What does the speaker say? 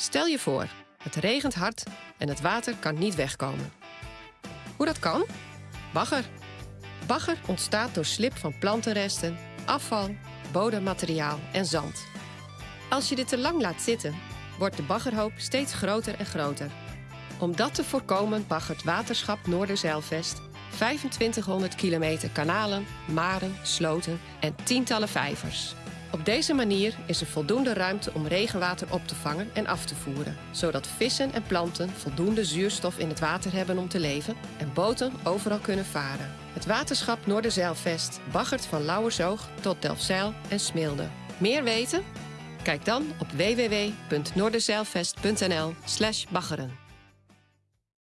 Stel je voor, het regent hard en het water kan niet wegkomen. Hoe dat kan? Bagger. Bagger ontstaat door slip van plantenresten, afval, bodemmateriaal en zand. Als je dit te lang laat zitten, wordt de baggerhoop steeds groter en groter. Om dat te voorkomen baggert Waterschap Noorderzeilvest 2500 kilometer kanalen, maren, sloten en tientallen vijvers. Op deze manier is er voldoende ruimte om regenwater op te vangen en af te voeren, zodat vissen en planten voldoende zuurstof in het water hebben om te leven en boten overal kunnen varen. Het waterschap Noorderzeilvest baggert van Lauwersoog tot Delfzijl en Smilde. Meer weten? Kijk dan op www.noorderzeilvest.nl/baggeren.